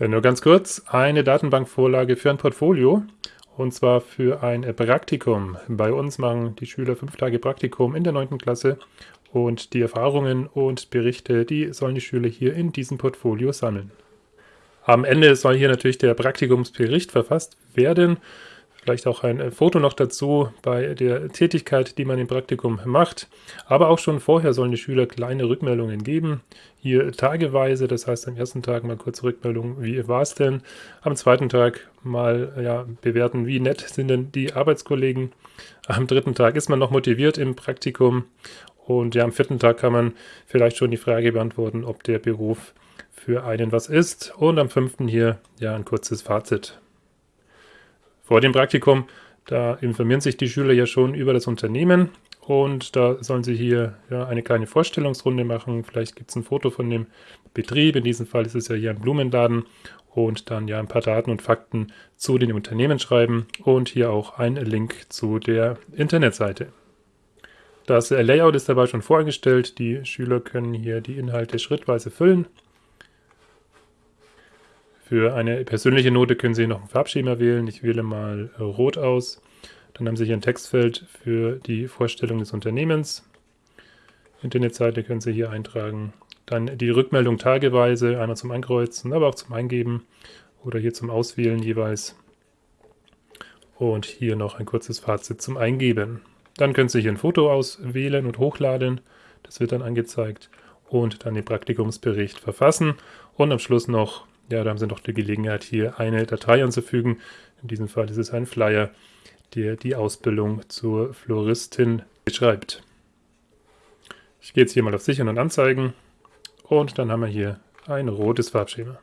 Äh, nur ganz kurz, eine Datenbankvorlage für ein Portfolio und zwar für ein Praktikum. Bei uns machen die Schüler fünf Tage Praktikum in der 9. Klasse und die Erfahrungen und Berichte, die sollen die Schüler hier in diesem Portfolio sammeln. Am Ende soll hier natürlich der Praktikumsbericht verfasst werden Vielleicht auch ein äh, Foto noch dazu bei der Tätigkeit, die man im Praktikum macht. Aber auch schon vorher sollen die Schüler kleine Rückmeldungen geben. Hier tageweise, das heißt am ersten Tag mal kurze Rückmeldung, wie war es denn? Am zweiten Tag mal ja, bewerten, wie nett sind denn die Arbeitskollegen. Am dritten Tag ist man noch motiviert im Praktikum. Und ja, am vierten Tag kann man vielleicht schon die Frage beantworten, ob der Beruf für einen was ist. Und am fünften hier ja ein kurzes Fazit. Vor dem Praktikum, da informieren sich die Schüler ja schon über das Unternehmen und da sollen sie hier ja, eine kleine Vorstellungsrunde machen. Vielleicht gibt es ein Foto von dem Betrieb, in diesem Fall ist es ja hier ein Blumenladen und dann ja ein paar Daten und Fakten zu den Unternehmen schreiben und hier auch ein Link zu der Internetseite. Das Layout ist dabei schon vorgestellt. Die Schüler können hier die Inhalte schrittweise füllen. Für eine persönliche Note können Sie noch ein Farbschema wählen. Ich wähle mal äh, Rot aus. Dann haben Sie hier ein Textfeld für die Vorstellung des Unternehmens. Internetseite können Sie hier eintragen. Dann die Rückmeldung tageweise, einmal zum Ankreuzen, aber auch zum Eingeben oder hier zum Auswählen jeweils. Und hier noch ein kurzes Fazit zum Eingeben. Dann können Sie hier ein Foto auswählen und hochladen. Das wird dann angezeigt. Und dann den Praktikumsbericht verfassen. Und am Schluss noch ja, da haben Sie noch die Gelegenheit, hier eine Datei anzufügen. In diesem Fall ist es ein Flyer, der die Ausbildung zur Floristin beschreibt. Ich gehe jetzt hier mal auf Sichern und Anzeigen und dann haben wir hier ein rotes Farbschema.